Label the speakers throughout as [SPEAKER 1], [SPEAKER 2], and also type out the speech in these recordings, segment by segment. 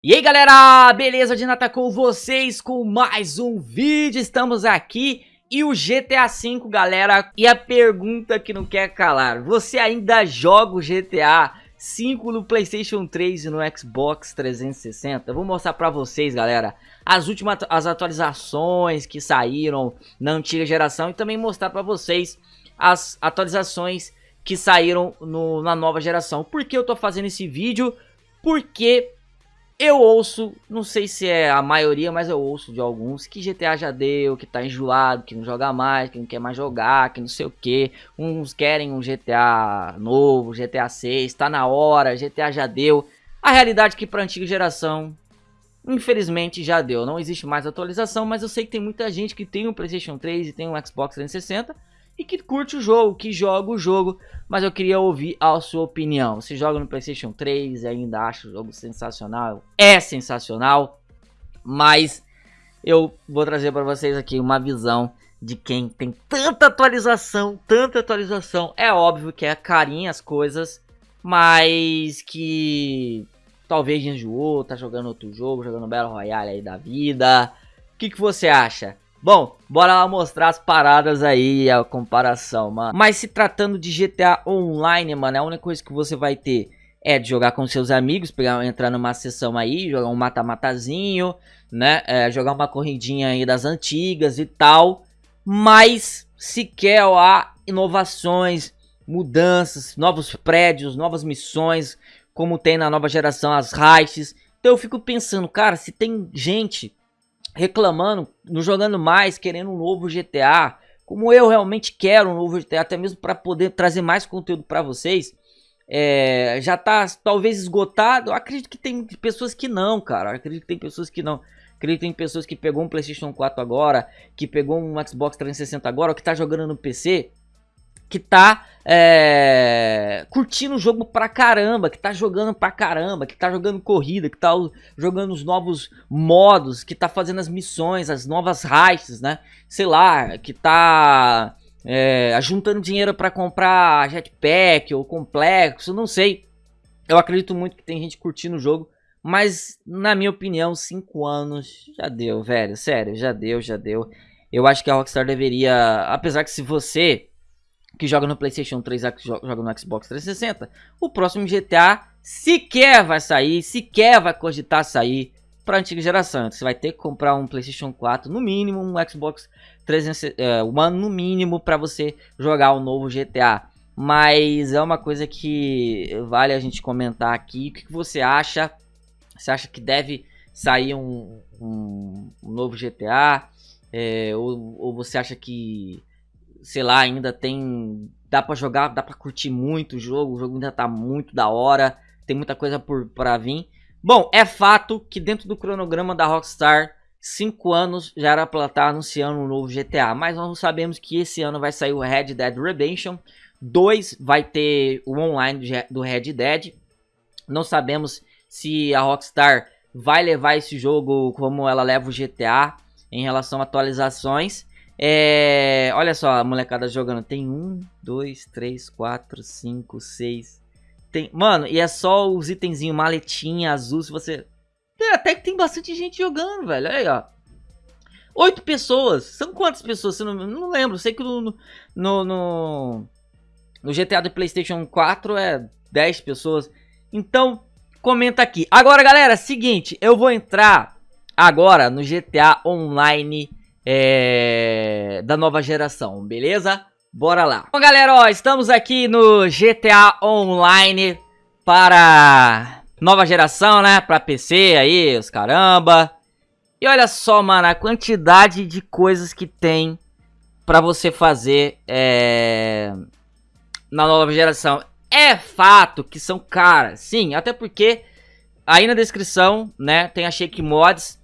[SPEAKER 1] E aí galera, beleza? De Nata com vocês com mais um vídeo, estamos aqui e o GTA V galera, e a pergunta que não quer calar, você ainda joga o GTA 5 no Playstation 3 e no Xbox 360? Eu vou mostrar pra vocês galera, as últimas as atualizações que saíram na antiga geração e também mostrar pra vocês as atualizações que saíram no, na nova geração. Por que eu tô fazendo esse vídeo? Porque eu ouço, não sei se é a maioria, mas eu ouço de alguns que GTA já deu, que tá enjoado, que não joga mais, que não quer mais jogar, que não sei o que. Uns querem um GTA novo, GTA 6, tá na hora, GTA já deu. A realidade é que pra antiga geração, infelizmente já deu. Não existe mais atualização, mas eu sei que tem muita gente que tem um Playstation 3 e tem um Xbox 360 e que curte o jogo, que joga o jogo, mas eu queria ouvir a sua opinião. Você joga no PlayStation 3 e ainda acha o jogo sensacional? É sensacional, mas eu vou trazer para vocês aqui uma visão de quem tem tanta atualização, tanta atualização. É óbvio que é carinho as coisas, mas que talvez enjoou, tá jogando outro jogo, jogando Battle Royale aí da vida. O que, que você acha? Bom, bora lá mostrar as paradas aí, a comparação, mano. Mas se tratando de GTA Online, mano, a única coisa que você vai ter é de jogar com seus amigos, pegar, entrar numa sessão aí, jogar um mata-matazinho, né? É, jogar uma corridinha aí das antigas e tal. Mas sequer há inovações, mudanças, novos prédios, novas missões, como tem na nova geração as heists. Então eu fico pensando, cara, se tem gente reclamando, não jogando mais, querendo um novo GTA, como eu realmente quero um novo GTA, até mesmo para poder trazer mais conteúdo para vocês, é, já tá talvez esgotado. Eu acredito que tem pessoas que não, cara. Eu acredito que tem pessoas que não. Acredito que tem pessoas que pegou um PlayStation 4 agora, que pegou um Xbox 360 agora, ou que tá jogando no PC que tá é, curtindo o jogo pra caramba, que tá jogando pra caramba, que tá jogando corrida, que tá jogando os novos modos, que tá fazendo as missões, as novas heists, né? Sei lá, que tá é, juntando dinheiro para comprar jetpack ou complexo, não sei. Eu acredito muito que tem gente curtindo o jogo, mas na minha opinião, 5 anos já deu, velho, sério, já deu, já deu. Eu acho que a Rockstar deveria, apesar que se você que joga no PlayStation 3 e joga no Xbox 360, o próximo GTA sequer vai sair, sequer vai cogitar sair para antiga geração. Você vai ter que comprar um PlayStation 4 no mínimo, um Xbox 360, uh, One no mínimo para você jogar o novo GTA. Mas é uma coisa que vale a gente comentar aqui. O que, que você acha? Você acha que deve sair um, um, um novo GTA? É, ou, ou você acha que sei lá, ainda tem. Dá pra jogar, dá pra curtir muito o jogo. O jogo ainda tá muito da hora. Tem muita coisa por pra vir. Bom, é fato que dentro do cronograma da Rockstar, 5 anos já era pra estar tá anunciando um novo GTA. Mas nós sabemos que esse ano vai sair o Red Dead Redemption. 2 vai ter o online do Red Dead. Não sabemos se a Rockstar vai levar esse jogo como ela leva o GTA em relação a atualizações. É, olha só a molecada jogando. Tem um, dois, três, quatro, cinco, seis. Tem, mano, e é só os itenzinhos, maletinha azul. Se você. É, até que tem bastante gente jogando, velho. Aí, ó. Oito pessoas. São quantas pessoas? Não, não lembro. Sei que no, no, no, no GTA do PlayStation 4 é 10 pessoas. Então, comenta aqui. Agora, galera, seguinte. Eu vou entrar agora no GTA Online é, da nova geração, beleza? Bora lá. Bom, galera, ó, estamos aqui no GTA Online para nova geração, né? Para PC aí, os caramba. E olha só, mano, a quantidade de coisas que tem para você fazer é, na nova geração. É fato que são caras, sim, até porque aí na descrição, né, tem a Shake Mods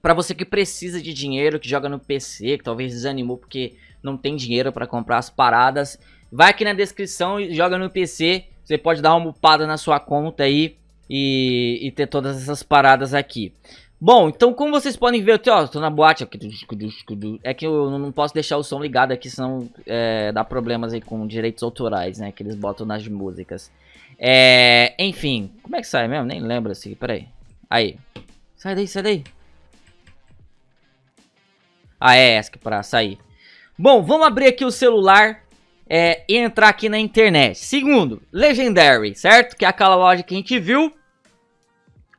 [SPEAKER 1] para você que precisa de dinheiro, que joga no PC, que talvez desanimou porque não tem dinheiro para comprar as paradas, vai aqui na descrição e joga no PC. Você pode dar uma upada na sua conta aí e, e ter todas essas paradas aqui. Bom, então como vocês podem ver, eu ó, tô na boate é que eu não posso deixar o som ligado aqui, senão é, dá problemas aí com direitos autorais, né, que eles botam nas músicas. É, enfim, como é que sai mesmo? Nem lembro assim, peraí. Aí, Sai daí, sai daí. Essa que pra sair. Bom, vamos abrir aqui o celular é, e entrar aqui na internet. Segundo, Legendary, certo? Que é aquela loja que a gente viu.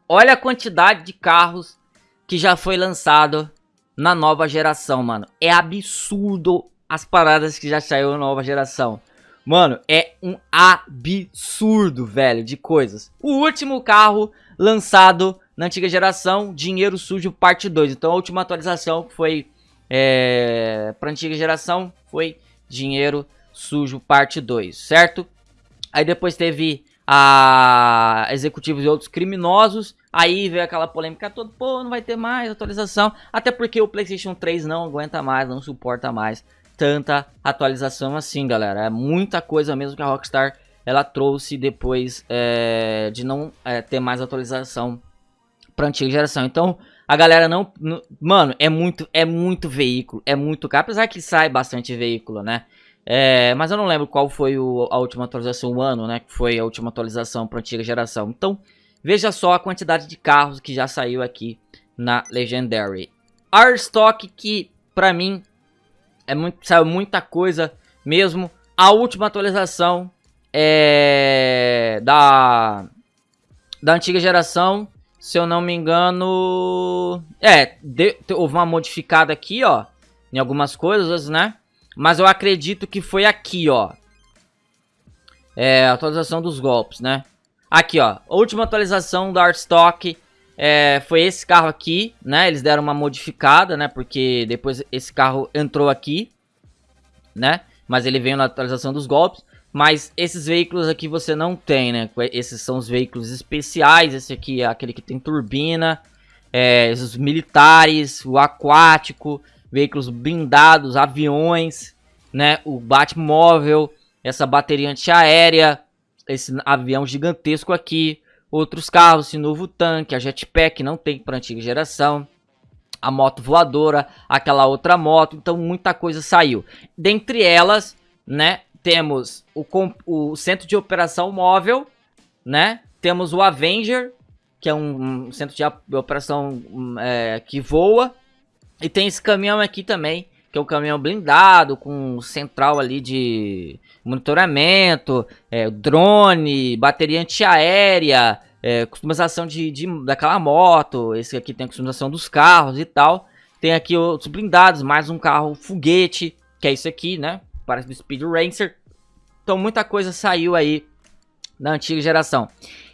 [SPEAKER 1] Olha a quantidade de carros que já foi lançado na nova geração, mano. É absurdo as paradas que já saiu na nova geração. Mano, é um absurdo, velho, de coisas. O último carro lançado na antiga geração, Dinheiro Sujo Parte 2. Então a última atualização foi é, pra antiga geração foi Dinheiro Sujo Parte 2, certo? Aí depois teve a executivos e outros criminosos. Aí veio aquela polêmica toda, pô, não vai ter mais atualização. Até porque o PlayStation 3 não aguenta mais, não suporta mais tanta atualização assim, galera. É muita coisa mesmo que a Rockstar ela trouxe depois é, de não é, ter mais atualização para antiga geração. Então, a galera não, não, mano, é muito é muito veículo, é muito caro, apesar que sai bastante veículo, né? É, mas eu não lembro qual foi o, a última atualização, o ano, né, que foi a última atualização para antiga geração. Então, veja só a quantidade de carros que já saiu aqui na Legendary. Arstock que para mim é muito, saiu muita coisa mesmo. A última atualização é da da antiga geração, se eu não me engano, é, de, houve uma modificada aqui, ó, em algumas coisas, né? Mas eu acredito que foi aqui, ó. É, atualização dos golpes, né? Aqui, ó, última atualização do Artstock é, foi esse carro aqui, né? Eles deram uma modificada, né? Porque depois esse carro entrou aqui, né? Mas ele veio na atualização dos golpes. Mas esses veículos aqui você não tem, né? Esses são os veículos especiais. Esse aqui é aquele que tem turbina. É, os militares, o aquático, veículos blindados, aviões, né? O Batmóvel, essa bateria antiaérea, esse avião gigantesco aqui, outros carros, esse novo tanque, a jetpack não tem para antiga geração, a moto voadora, aquela outra moto, então muita coisa saiu. Dentre elas, né, temos o, o centro de operação móvel, né, temos o Avenger, que é um, um centro de operação um, é, que voa, e tem esse caminhão aqui também, que é um caminhão blindado, com central ali de monitoramento, é, drone, bateria antiaérea, é, customização de, de, daquela moto, esse aqui tem a customização dos carros e tal. Tem aqui outros blindados, mais um carro foguete, que é isso aqui, né? Parece do Speed Racer. Então muita coisa saiu aí na antiga geração.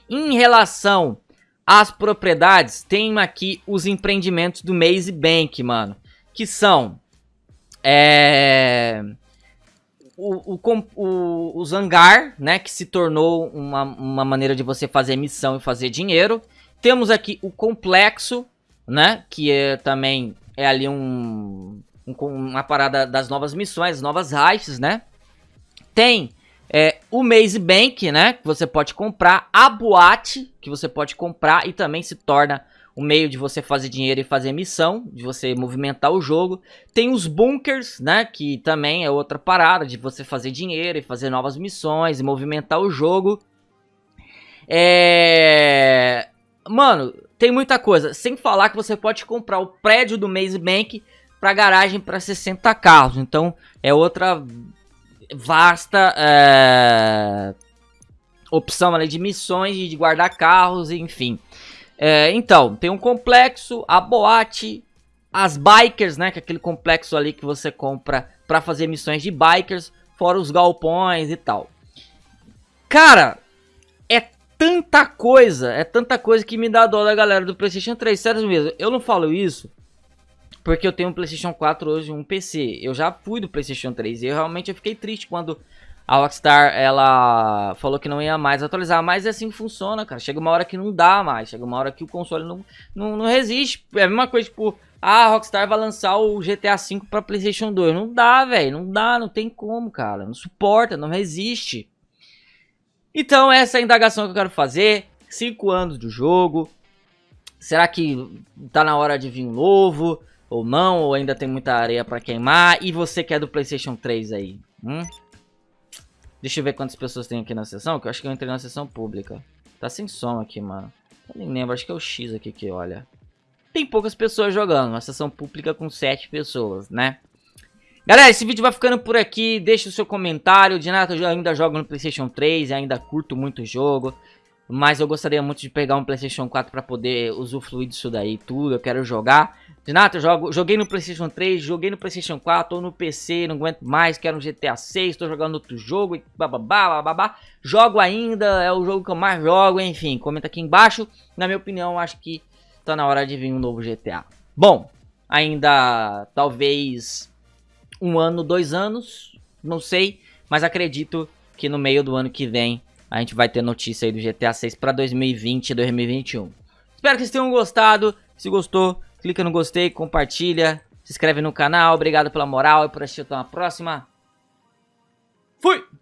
[SPEAKER 1] Em relação às propriedades, tem aqui os empreendimentos do Maze Bank, mano. Que são... É o, o, o, o Zangar, né, que se tornou uma, uma maneira de você fazer missão e fazer dinheiro. Temos aqui o Complexo, né, que é também é ali um uma parada das novas missões, novas raízes, né. Tem é, o Maze Bank, né, que você pode comprar, a Boate, que você pode comprar e também se torna o meio de você fazer dinheiro e fazer missão, de você movimentar o jogo. Tem os bunkers, né, que também é outra parada de você fazer dinheiro e fazer novas missões e movimentar o jogo. É... Mano, tem muita coisa. Sem falar que você pode comprar o prédio do Maze Bank para garagem para 60 carros. Então, é outra vasta é... opção ali de missões, de guardar carros, enfim. É, então, tem um complexo, a boate, as bikers, né? Que é aquele complexo ali que você compra pra fazer missões de bikers, fora os galpões e tal. Cara, é tanta coisa, é tanta coisa que me dá dó da galera do Playstation 3, sério mesmo. Eu não falo isso porque eu tenho um Playstation 4 hoje um PC. Eu já fui do Playstation 3 e eu realmente eu fiquei triste quando a Rockstar, ela falou que não ia mais atualizar, mas é assim funciona, cara. Chega uma hora que não dá mais, chega uma hora que o console não, não, não resiste. É a mesma coisa, tipo, ah, a Rockstar vai lançar o GTA V pra Playstation 2. Não dá, velho, não dá, não tem como, cara. Não suporta, não resiste. Então, essa é a indagação que eu quero fazer. 5 anos do jogo. Será que tá na hora de vir um novo? Ou não? Ou ainda tem muita areia pra queimar? E você que é do Playstation 3 aí? Hum? Deixa eu ver quantas pessoas tem aqui na sessão, que eu acho que eu entrei na sessão pública. Tá sem som aqui, mano. Eu nem lembro, acho que é o X aqui que olha. tem poucas pessoas jogando. Uma sessão pública com 7 pessoas, né? Galera, esse vídeo vai ficando por aqui. Deixa o seu comentário. De nada, eu ainda jogo no PlayStation 3 e ainda curto muito o jogo. Mas eu gostaria muito de pegar um PlayStation 4 para poder usufruir disso daí tudo. Eu quero jogar. Renato, eu jogo, joguei no PlayStation 3, joguei no PlayStation 4, ou no PC, não aguento mais, quero um GTA 6, tô jogando outro jogo e bababá, bababá. Jogo ainda, é o jogo que eu mais jogo, enfim, comenta aqui embaixo. Na minha opinião, acho que tá na hora de vir um novo GTA. Bom, ainda talvez um ano, dois anos, não sei, mas acredito que no meio do ano que vem a gente vai ter notícia aí do GTA 6 para 2020 e 2021. Espero que vocês tenham gostado. Se gostou, clica no gostei, compartilha, se inscreve no canal. Obrigado pela moral e por assistir. Até uma próxima. Fui!